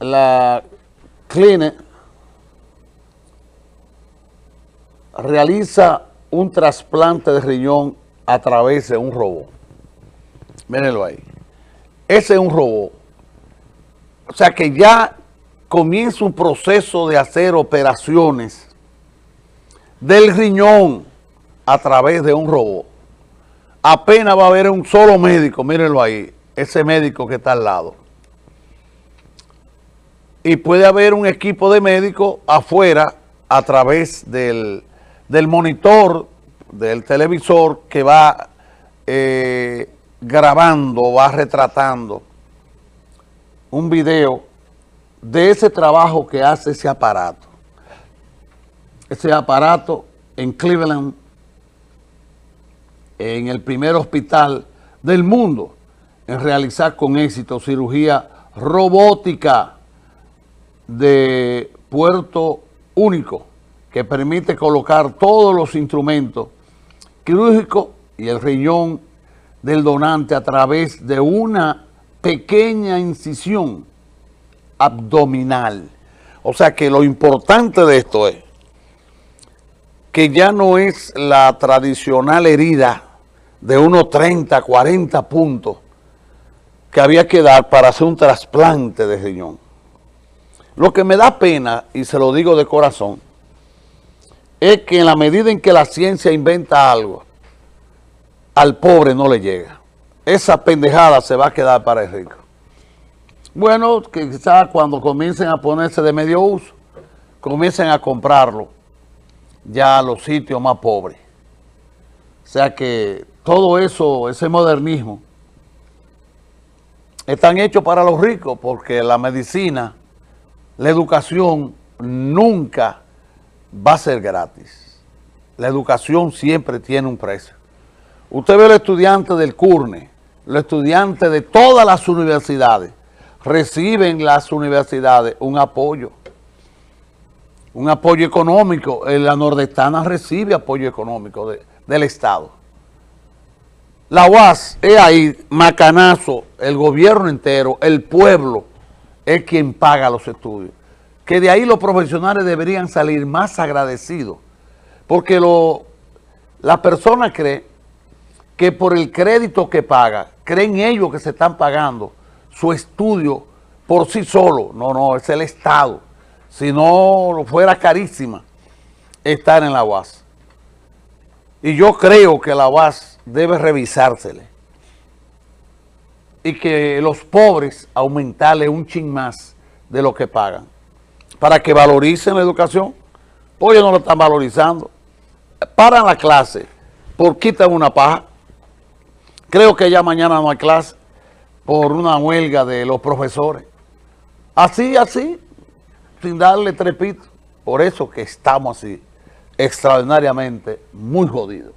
la Cline realiza un trasplante de riñón a través de un robot. Mírenlo ahí. Ese es un robot. O sea que ya comienza un proceso de hacer operaciones del riñón a través de un robot. Apenas va a haber un solo médico, mírenlo ahí, ese médico que está al lado y puede haber un equipo de médicos afuera a través del, monitor, del televisor que va eh, grabando, va retratando un video de ese trabajo que hace ese aparato. Ese aparato en Cleveland, en el primer hospital del mundo en realizar con éxito cirugía robótica de puerto único que permite colocar todos los instrumentos quirúrgicos y el riñón del donante a través de una pequeña incisión abdominal. O sea que lo importante de esto es que ya no es la tradicional herida de unos 30, 40 puntos que había que dar para hacer un trasplante de riñón. Lo que me da pena, y se lo digo de corazón, es que en la medida en que la ciencia inventa algo, al pobre no le llega. Esa pendejada se va a quedar para el rico. Bueno, quizás cuando comiencen a ponerse de medio uso, comiencen a comprarlo ya a los sitios más pobres. O sea que todo eso, ese modernismo, están hechos para los ricos porque la medicina la educación nunca va a ser gratis. La educación siempre tiene un precio. Usted ve los estudiantes del CURNE, los estudiantes de todas las universidades, reciben las universidades un apoyo, un apoyo económico. La nordestana recibe apoyo económico del Estado. La UAS es ahí, macanazo, el gobierno entero, el pueblo, es quien paga los estudios. Que de ahí los profesionales deberían salir más agradecidos, porque lo, la persona cree que por el crédito que paga, creen ellos que se están pagando su estudio por sí solo. No, no, es el Estado. Si no fuera carísima estar en la UAS. Y yo creo que la UAS debe revisársele y que los pobres aumentarle un chin más de lo que pagan para que valoricen la educación. Pues ellos no lo están valorizando. Paran la clase por quitan una paja. Creo que ya mañana no hay clase por una huelga de los profesores. Así, así, sin darle trepito. Por eso que estamos así, extraordinariamente muy jodidos.